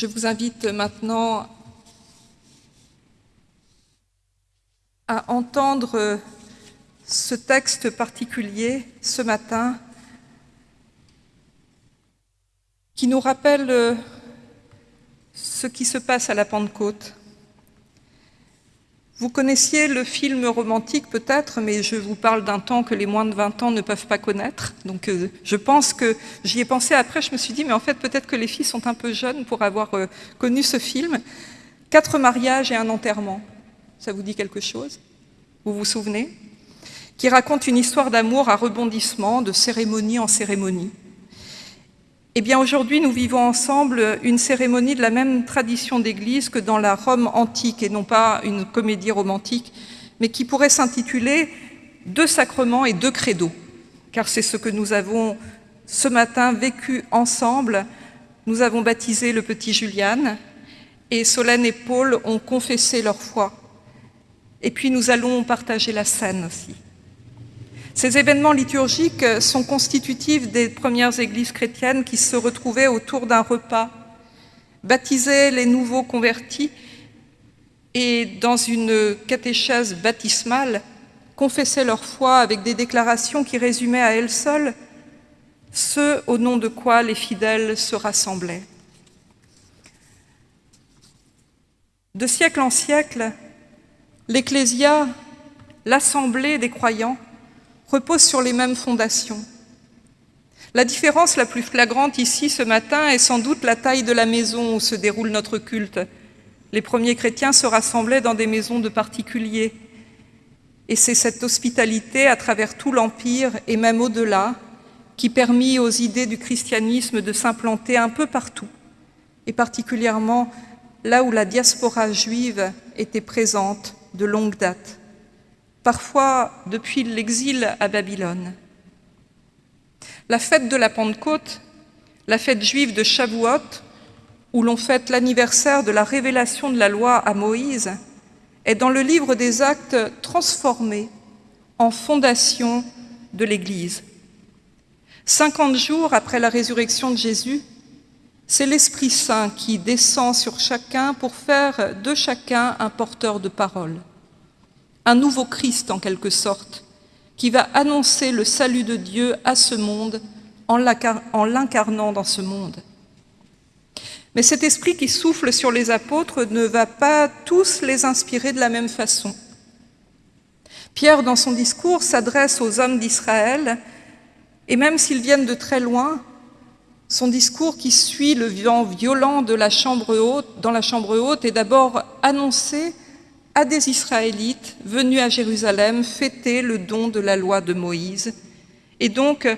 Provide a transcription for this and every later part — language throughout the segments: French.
Je vous invite maintenant à entendre ce texte particulier ce matin qui nous rappelle ce qui se passe à la Pentecôte. Vous connaissiez le film romantique peut-être, mais je vous parle d'un temps que les moins de 20 ans ne peuvent pas connaître. Donc euh, je pense que j'y ai pensé après, je me suis dit, mais en fait peut-être que les filles sont un peu jeunes pour avoir euh, connu ce film. Quatre mariages et un enterrement, ça vous dit quelque chose? Vous vous souvenez? Qui raconte une histoire d'amour à rebondissement, de cérémonie en cérémonie. Eh aujourd'hui, nous vivons ensemble une cérémonie de la même tradition d'église que dans la Rome antique, et non pas une comédie romantique, mais qui pourrait s'intituler « Deux sacrements et deux credos », car c'est ce que nous avons ce matin vécu ensemble. Nous avons baptisé le petit Julian, et Solène et Paul ont confessé leur foi. Et puis nous allons partager la scène aussi. Ces événements liturgiques sont constitutifs des premières églises chrétiennes qui se retrouvaient autour d'un repas, baptisaient les nouveaux convertis et, dans une catéchèse baptismale, confessaient leur foi avec des déclarations qui résumaient à elles seules ce au nom de quoi les fidèles se rassemblaient. De siècle en siècle, l'Ecclésia, l'assemblée des croyants, repose sur les mêmes fondations. La différence la plus flagrante ici ce matin est sans doute la taille de la maison où se déroule notre culte. Les premiers chrétiens se rassemblaient dans des maisons de particuliers. Et c'est cette hospitalité à travers tout l'Empire et même au-delà qui permit aux idées du christianisme de s'implanter un peu partout, et particulièrement là où la diaspora juive était présente de longue date parfois depuis l'exil à Babylone. La fête de la Pentecôte, la fête juive de Shavuot, où l'on fête l'anniversaire de la révélation de la loi à Moïse, est dans le livre des actes transformé en fondation de l'Église. Cinquante jours après la résurrection de Jésus, c'est l'Esprit Saint qui descend sur chacun pour faire de chacun un porteur de parole un nouveau Christ en quelque sorte, qui va annoncer le salut de Dieu à ce monde en l'incarnant dans ce monde. Mais cet esprit qui souffle sur les apôtres ne va pas tous les inspirer de la même façon. Pierre, dans son discours, s'adresse aux hommes d'Israël, et même s'ils viennent de très loin, son discours qui suit le vent violent de dans la chambre haute est d'abord annoncé à des Israélites venus à Jérusalem fêter le don de la loi de Moïse, et donc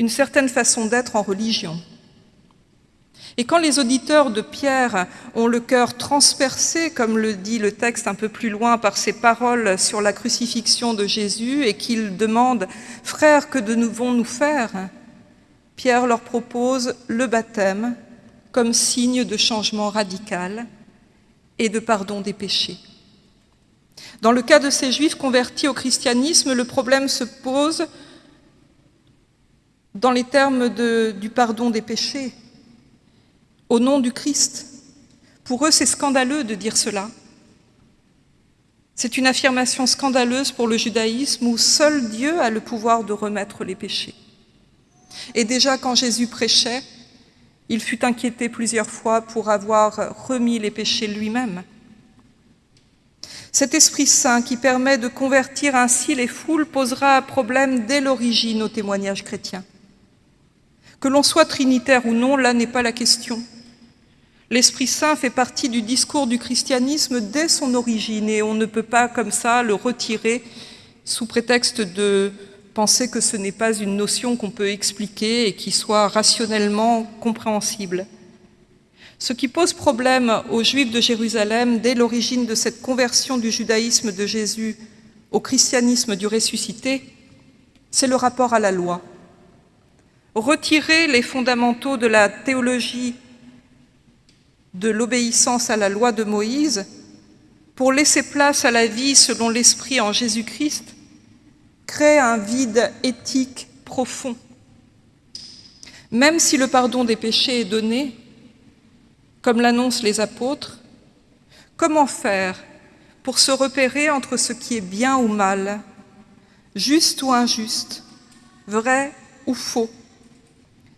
une certaine façon d'être en religion. Et quand les auditeurs de Pierre ont le cœur transpercé, comme le dit le texte un peu plus loin par ses paroles sur la crucifixion de Jésus, et qu'ils demandent « Frères, que devons-nous faire ?» Pierre leur propose le baptême comme signe de changement radical et de pardon des péchés. Dans le cas de ces juifs convertis au christianisme, le problème se pose dans les termes du pardon des péchés, au nom du Christ. Pour eux, c'est scandaleux de dire cela. C'est une affirmation scandaleuse pour le judaïsme où seul Dieu a le pouvoir de remettre les péchés. Et déjà quand Jésus prêchait, il fut inquiété plusieurs fois pour avoir remis les péchés lui-même. Cet Esprit Saint qui permet de convertir ainsi les foules posera un problème dès l'origine au témoignage chrétien. Que l'on soit trinitaire ou non, là n'est pas la question. L'Esprit Saint fait partie du discours du christianisme dès son origine et on ne peut pas comme ça le retirer sous prétexte de penser que ce n'est pas une notion qu'on peut expliquer et qui soit rationnellement compréhensible. Ce qui pose problème aux Juifs de Jérusalem dès l'origine de cette conversion du judaïsme de Jésus au christianisme du ressuscité, c'est le rapport à la loi. Retirer les fondamentaux de la théologie de l'obéissance à la loi de Moïse pour laisser place à la vie selon l'Esprit en Jésus-Christ crée un vide éthique profond. Même si le pardon des péchés est donné, comme l'annoncent les apôtres, comment faire pour se repérer entre ce qui est bien ou mal, juste ou injuste, vrai ou faux,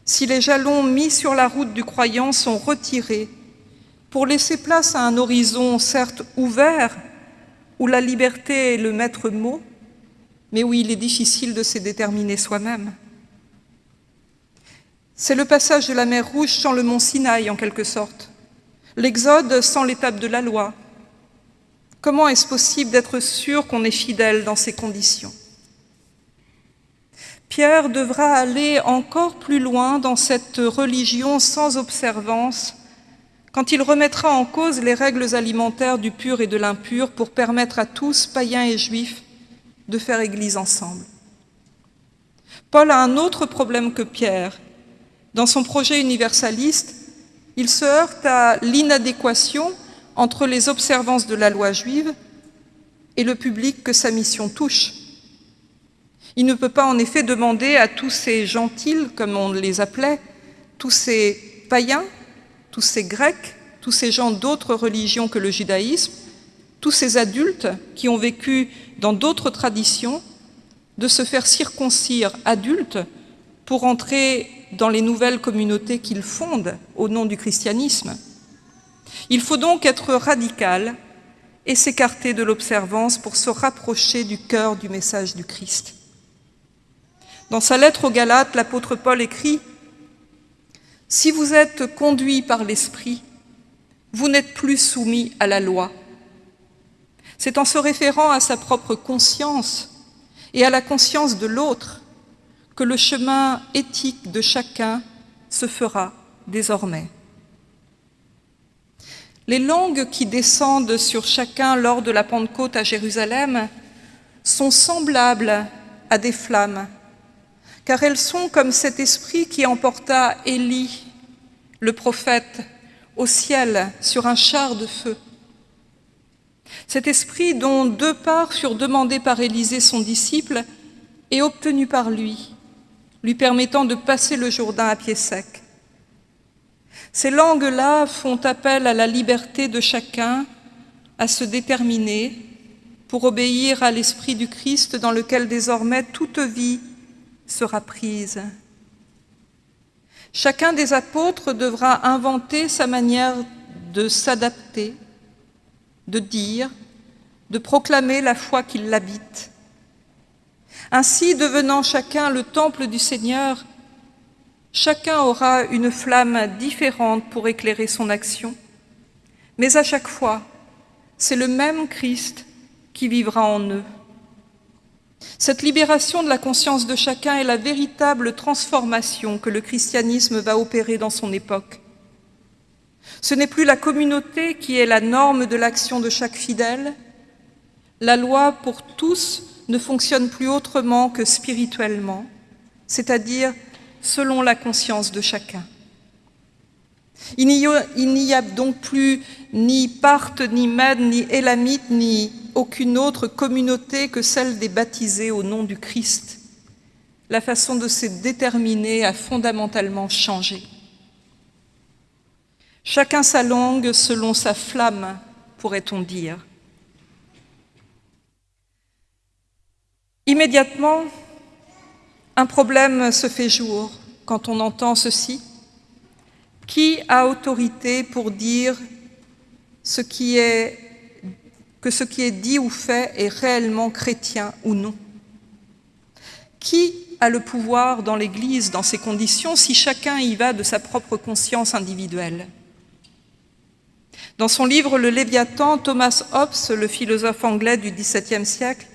si les jalons mis sur la route du croyant sont retirés pour laisser place à un horizon certes ouvert, où la liberté est le maître mot, mais où il est difficile de se déterminer soi-même. C'est le passage de la mer Rouge sans le mont Sinaï, en quelque sorte, l'exode sans l'étape de la loi. Comment est-ce possible d'être sûr qu'on est fidèle dans ces conditions? Pierre devra aller encore plus loin dans cette religion sans observance quand il remettra en cause les règles alimentaires du pur et de l'impur pour permettre à tous, païens et juifs, de faire Église ensemble. Paul a un autre problème que Pierre. Dans son projet universaliste, il se heurte à l'inadéquation entre les observances de la loi juive et le public que sa mission touche. Il ne peut pas en effet demander à tous ces gentils, comme on les appelait, tous ces païens, tous ces Grecs, tous ces gens d'autres religions que le judaïsme, tous ces adultes qui ont vécu dans d'autres traditions, de se faire circoncire adultes pour entrer dans les nouvelles communautés qu'ils fondent au nom du christianisme. Il faut donc être radical et s'écarter de l'observance pour se rapprocher du cœur du message du Christ. Dans sa lettre aux Galates, l'apôtre Paul écrit si vous êtes conduit par l'Esprit, vous n'êtes plus soumis à la loi. C'est en se référant à sa propre conscience et à la conscience de l'autre que le chemin éthique de chacun se fera désormais. Les langues qui descendent sur chacun lors de la Pentecôte à Jérusalem sont semblables à des flammes car elles sont comme cet esprit qui emporta Élie, le prophète, au ciel sur un char de feu. Cet esprit dont deux parts furent demandées par Élisée, son disciple, et obtenues par lui, lui permettant de passer le Jourdain à pied sec. Ces langues-là font appel à la liberté de chacun à se déterminer pour obéir à l'Esprit du Christ dans lequel désormais toute vie sera prise. Chacun des apôtres devra inventer sa manière de s'adapter, de dire, de proclamer la foi qui l'habite. Ainsi, devenant chacun le temple du Seigneur, chacun aura une flamme différente pour éclairer son action, mais à chaque fois, c'est le même Christ qui vivra en eux. Cette libération de la conscience de chacun est la véritable transformation que le christianisme va opérer dans son époque. Ce n'est plus la communauté qui est la norme de l'action de chaque fidèle. La loi pour tous ne fonctionne plus autrement que spirituellement, c'est-à-dire selon la conscience de chacun. Il n'y a, donc plus ni Parthe, ni Mède, ni Élamite, ni aucune autre communauté que celle des baptisés au nom du Christ. La façon de se déterminer a fondamentalement changé. Chacun sa langue selon sa flamme, pourrait-on dire. Immédiatement, un problème se fait jour quand on entend ceci. Qui a autorité pour dire que ce qui est dit ou fait est réellement chrétien ou non? Qui a le pouvoir dans l'Église dans ces conditions si chacun y va de sa propre conscience individuelle? Dans son livre Le Léviathan, Thomas Hobbes, le philosophe anglais du XVIIe siècle,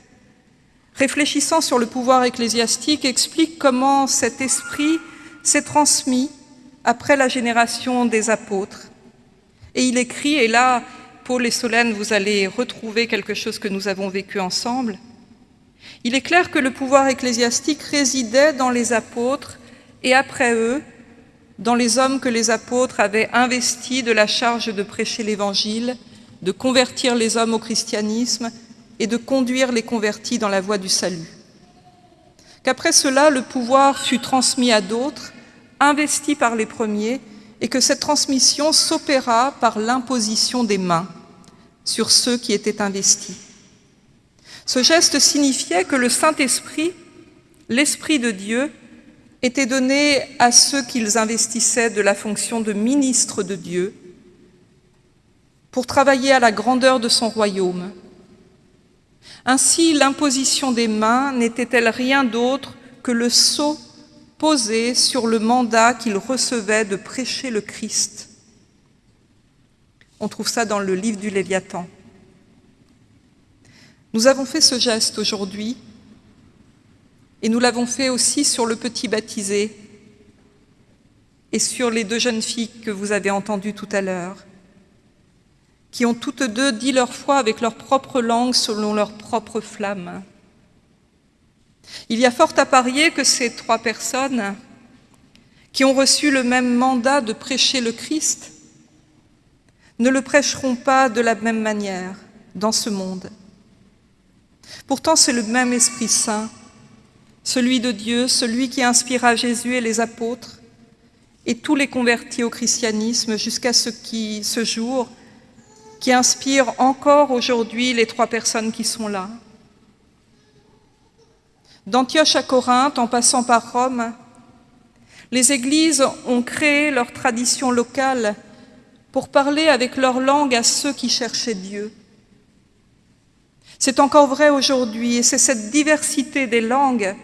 réfléchissant sur le pouvoir ecclésiastique, explique comment cet esprit s'est transmis après la génération des apôtres. Et il écrit, et là Paul et Solène, vous allez retrouver quelque chose que nous avons vécu ensemble. Il est clair que le pouvoir ecclésiastique résidait dans les apôtres et après eux, dans les hommes que les apôtres avaient investis de la charge de prêcher l'Évangile, de convertir les hommes au christianisme et de conduire les convertis dans la voie du salut. Qu'après cela, le pouvoir fut transmis à d'autres, investi par les premiers, et que cette transmission s'opéra par l'imposition des mains sur ceux qui étaient investis. Ce geste signifiait que le Saint-Esprit, l'Esprit de Dieu, était donné à ceux qu'ils investissaient de la fonction de ministre de Dieu pour travailler à la grandeur de son royaume. Ainsi, l'imposition des mains n'était-elle rien d'autre que le sceau posé sur le mandat qu'ils recevaient de prêcher le Christ? On trouve ça dans le livre du Léviathan. Nous avons fait ce geste aujourd'hui et nous l'avons fait aussi sur le petit baptisé et sur les deux jeunes filles que vous avez entendues tout à l'heure, qui ont toutes deux dit leur foi avec leur propre langue selon leur propre flamme. Il y a fort à parier que ces trois personnes qui ont reçu le même mandat de prêcher le Christ ne le prêcheront pas de la même manière dans ce monde. Pourtant, c'est le même Esprit Saint, celui de Dieu, celui qui inspira Jésus et les apôtres, et tous les convertis au christianisme jusqu'à ce, qui, ce jour, qui inspire encore aujourd'hui les trois personnes qui sont là. D'Antioche à Corinthe, en passant par Rome, les églises ont créé leur tradition locale pour parler avec leur langue à ceux qui cherchaient Dieu. C'est encore vrai aujourd'hui, et c'est cette diversité des langues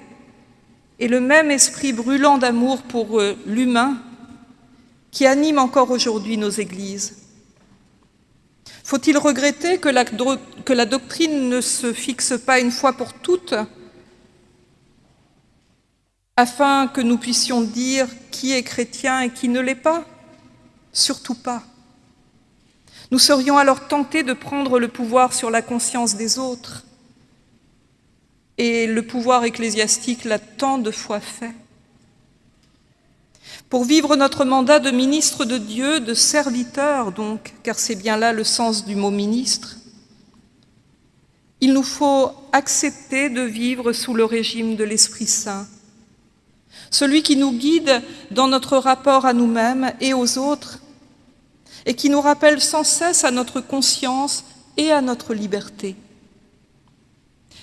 et le même esprit brûlant d'amour pour euh, l'humain qui anime encore aujourd'hui nos églises. Faut-il regretter que la, doctrine ne se fixe pas une fois pour toutes afin que nous puissions dire qui est chrétien et qui ne l'est pas? Surtout pas. Nous serions alors tentés de prendre le pouvoir sur la conscience des autres. Et le pouvoir ecclésiastique l'a tant de fois fait. Pour vivre notre mandat de ministre de Dieu, de serviteur donc, car c'est bien là le sens du mot ministre, il nous faut accepter de vivre sous le régime de l'Esprit Saint, celui qui nous guide dans notre rapport à nous-mêmes et aux autres, et qui nous rappelle sans cesse à notre conscience et à notre liberté.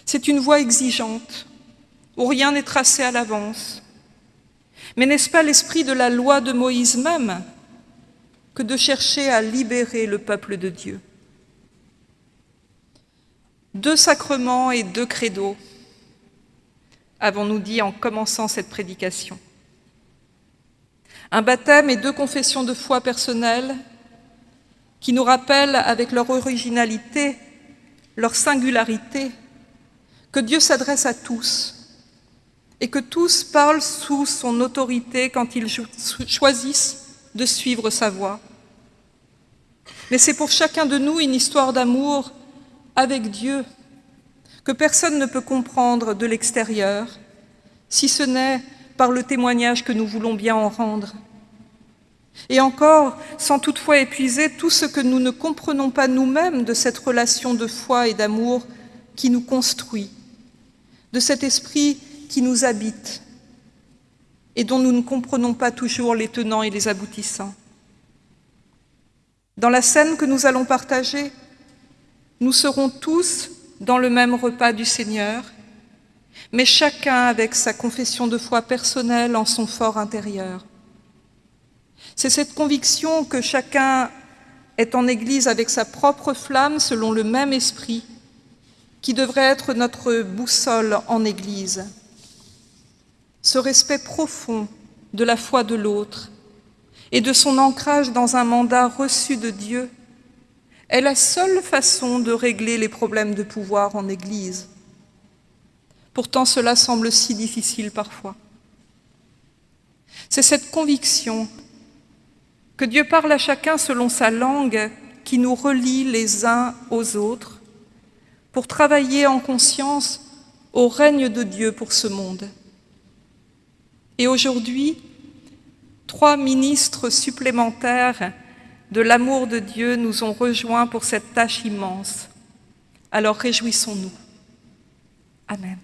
C'est une voie exigeante, où rien n'est tracé à l'avance. Mais n'est-ce pas l'esprit de la loi de Moïse même que de chercher à libérer le peuple de Dieu? Deux sacrements et deux credos, avons-nous dit en commençant cette prédication. Un baptême et deux confessions de foi personnelles qui nous rappellent avec leur originalité, leur singularité, que Dieu s'adresse à tous et que tous parlent sous son autorité quand ils choisissent de suivre sa voie. Mais c'est pour chacun de nous une histoire d'amour avec Dieu que personne ne peut comprendre de l'extérieur, si ce n'est par le témoignage que nous voulons bien en rendre. Et encore, sans toutefois épuiser tout ce que nous ne comprenons pas nous-mêmes de cette relation de foi et d'amour qui nous construit, de cet esprit qui nous habite et dont nous ne comprenons pas toujours les tenants et les aboutissants. Dans la scène que nous allons partager, nous serons tous dans le même repas du Seigneur, mais chacun avec sa confession de foi personnelle en son fort intérieur. C'est cette conviction que chacun est en Église avec sa propre flamme selon le même esprit qui devrait être notre boussole en Église. Ce respect profond de la foi de l'autre et de son ancrage dans un mandat reçu de Dieu est la seule façon de régler les problèmes de pouvoir en Église. Pourtant, cela semble si difficile parfois. C'est cette conviction que Dieu parle à chacun selon sa langue qui nous relie les uns aux autres pour travailler en conscience au règne de Dieu pour ce monde. Et aujourd'hui, trois ministres supplémentaires de l'amour de Dieu nous ont rejoints pour cette tâche immense. Alors réjouissons-nous. Amen.